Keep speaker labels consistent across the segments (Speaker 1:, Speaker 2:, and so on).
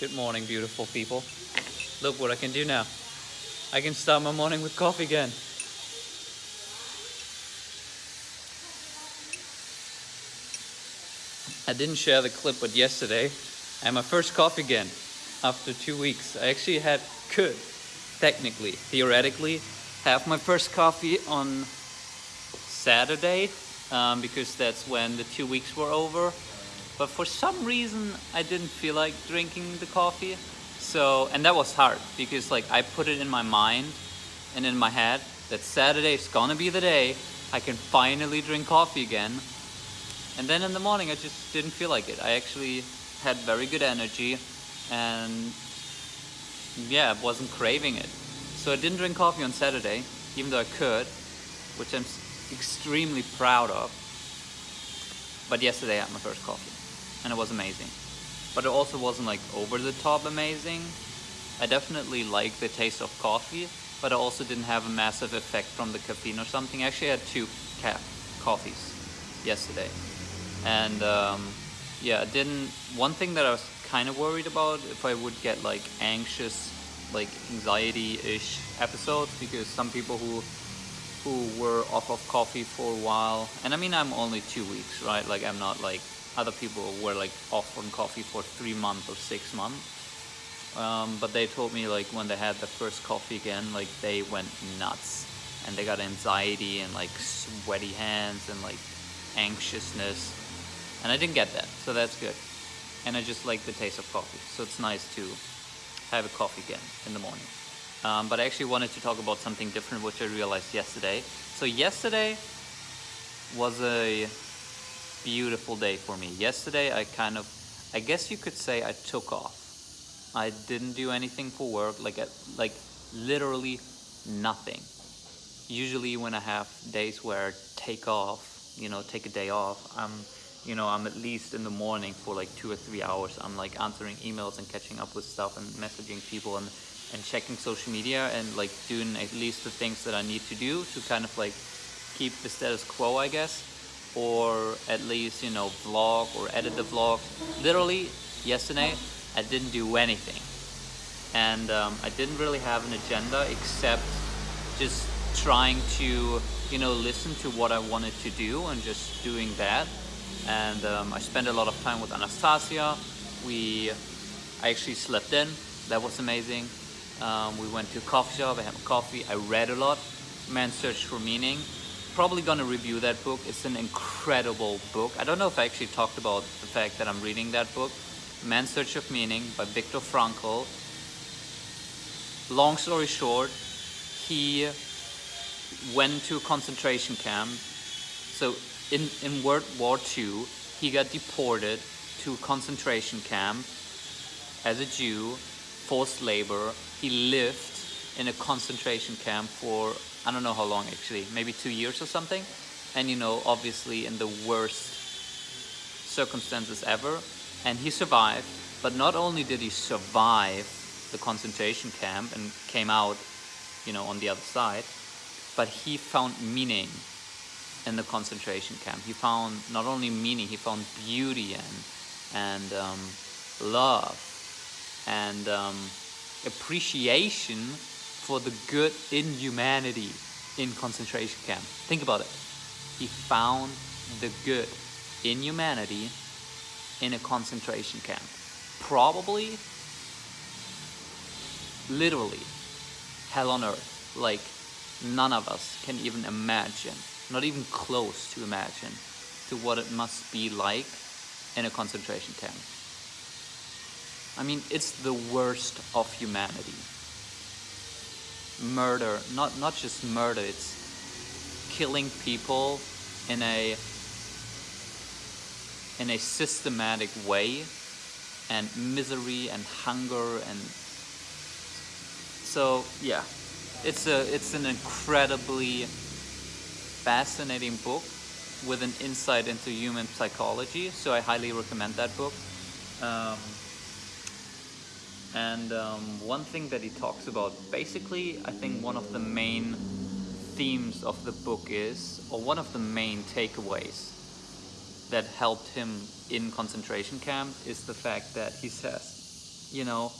Speaker 1: Good morning, beautiful people. Look what I can do now. I can start my morning with coffee again. I didn't share the clip, but yesterday I had my first coffee again after two weeks. I actually had, could, technically, theoretically, have my first coffee on Saturday um, because that's when the two weeks were over. But for some reason, I didn't feel like drinking the coffee. So, and that was hard because like I put it in my mind and in my head that Saturday is gonna be the day I can finally drink coffee again. And then in the morning, I just didn't feel like it. I actually had very good energy and yeah, wasn't craving it. So I didn't drink coffee on Saturday, even though I could, which I'm extremely proud of. But yesterday I had my first coffee and it was amazing but it also wasn't like over the top amazing. I definitely like the taste of coffee, but I also didn't have a massive effect from the caffeine or something. I actually had two ca coffees yesterday. And um, yeah, I didn't, one thing that I was kind of worried about if I would get like anxious, like anxiety-ish episodes because some people who who were off of coffee for a while, and I mean I'm only two weeks, right? Like I'm not like other people were like off on coffee for three months or six months. Um, but they told me like when they had the first coffee again, like they went nuts and they got anxiety and like sweaty hands and like anxiousness. And I didn't get that, so that's good. And I just like the taste of coffee, so it's nice to have a coffee again in the morning. Um, but I actually wanted to talk about something different, which I realized yesterday. So yesterday was a beautiful day for me. Yesterday I kind of, I guess you could say I took off. I didn't do anything for work, like, like literally nothing. Usually when I have days where I take off, you know, take a day off, I'm, you know, I'm at least in the morning for like two or three hours. I'm like answering emails and catching up with stuff and messaging people and, and checking social media and like doing at least the things that I need to do to kind of like keep the status quo, I guess or at least, you know, vlog or edit the vlog. Literally, yesterday, I didn't do anything. And um, I didn't really have an agenda except just trying to, you know, listen to what I wanted to do and just doing that. And um, I spent a lot of time with Anastasia. We, I actually slept in. That was amazing. Um, we went to a coffee shop, I had coffee. I read a lot. man Search for Meaning probably gonna review that book. It's an incredible book. I don't know if I actually talked about the fact that I'm reading that book. Man's Search of Meaning by Viktor Frankl. Long story short, he went to a concentration camp. So in, in World War II, he got deported to a concentration camp as a Jew, forced labor. He lived in a concentration camp for I don't know how long actually, maybe two years or something. And you know, obviously in the worst circumstances ever. And he survived, but not only did he survive the concentration camp and came out, you know, on the other side, but he found meaning in the concentration camp. He found not only meaning, he found beauty and, and um, love and um, appreciation for the good in humanity in concentration camp. Think about it. He found the good in humanity in a concentration camp. Probably, literally, hell on earth. Like, none of us can even imagine, not even close to imagine, to what it must be like in a concentration camp. I mean, it's the worst of humanity murder, not, not just murder, it's killing people in a in a systematic way and misery and hunger and so yeah. It's a it's an incredibly fascinating book with an insight into human psychology so I highly recommend that book. Um, and um, one thing that he talks about, basically, I think one of the main themes of the book is, or one of the main takeaways that helped him in concentration camp is the fact that he says you know,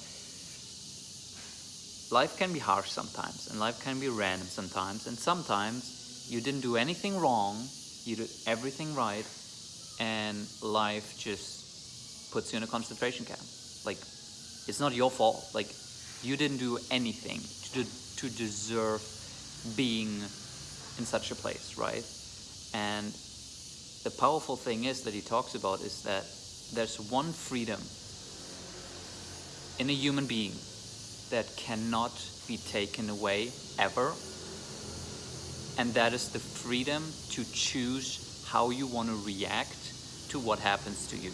Speaker 1: life can be harsh sometimes, and life can be random sometimes, and sometimes you didn't do anything wrong, you did everything right, and life just puts you in a concentration camp. Like, it's not your fault. Like, you didn't do anything to, to deserve being in such a place, right? And the powerful thing is that he talks about is that there's one freedom in a human being that cannot be taken away ever. And that is the freedom to choose how you want to react to what happens to you.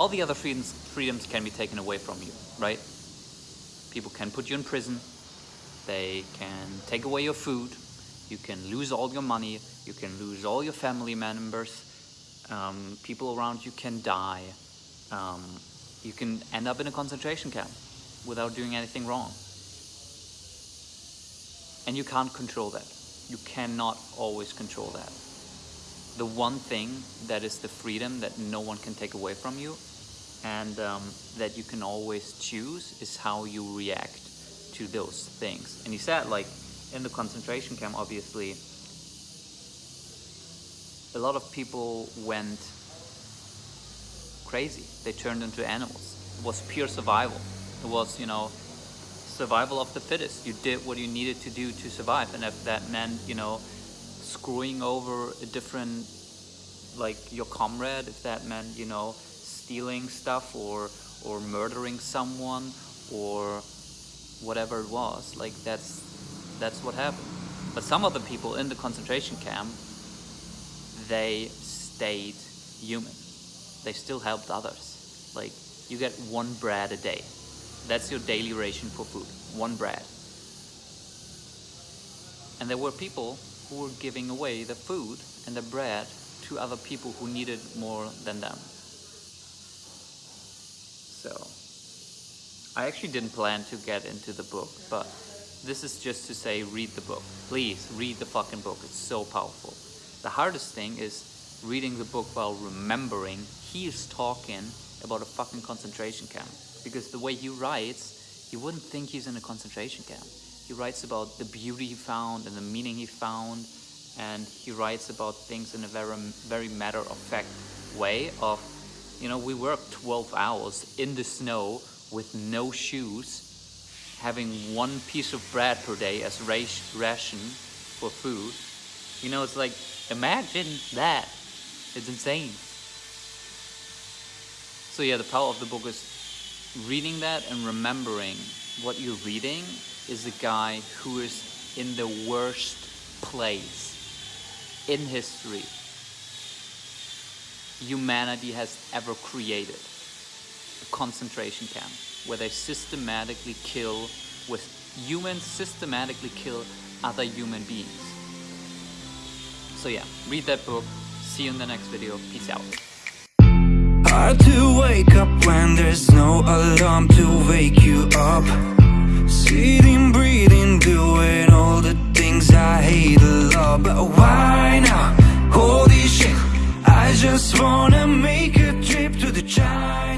Speaker 1: All the other freedoms, freedoms can be taken away from you, right? People can put you in prison. They can take away your food. You can lose all your money. You can lose all your family members. Um, people around you can die. Um, you can end up in a concentration camp without doing anything wrong. And you can't control that. You cannot always control that. The one thing that is the freedom that no one can take away from you and um, that you can always choose is how you react to those things. And he said, like, in the concentration camp, obviously, a lot of people went crazy. They turned into animals. It was pure survival. It was, you know, survival of the fittest. You did what you needed to do to survive. And if that meant, you know, screwing over a different, like your comrade, if that meant, you know, stealing stuff or, or murdering someone or whatever it was, like that's, that's what happened. But some of the people in the concentration camp, they stayed human. They still helped others. Like you get one bread a day. That's your daily ration for food, one bread. And there were people who were giving away the food and the bread to other people who needed more than them. So, I actually didn't plan to get into the book, but this is just to say read the book. Please, read the fucking book. It's so powerful. The hardest thing is reading the book while remembering he's talking about a fucking concentration camp. Because the way he writes, you wouldn't think he's in a concentration camp. He writes about the beauty he found and the meaning he found, and he writes about things in a very, very matter-of-fact way of, you know, we worked 12 hours in the snow with no shoes, having one piece of bread per day as ration for food. You know, it's like, imagine that. It's insane. So yeah, the power of the book is reading that and remembering what you're reading is a guy who is in the worst place in history humanity has ever created. A concentration camp where they systematically kill, with humans systematically kill other human beings. So yeah, read that book. See you in the next video. Peace out.
Speaker 2: Hard to wake up when there's no alarm to wake you up Sitting, breathing, doing all the things I hate a lot But why? just wanna make a trip to the child